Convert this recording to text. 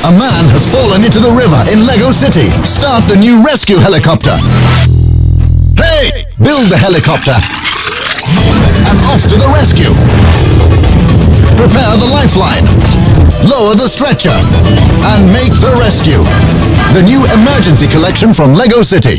A man has fallen into the river in Lego City. Start the new rescue helicopter. Hey! Build the helicopter. And off to the rescue. Prepare the lifeline. Lower the stretcher. And make the rescue. The new emergency collection from Lego City.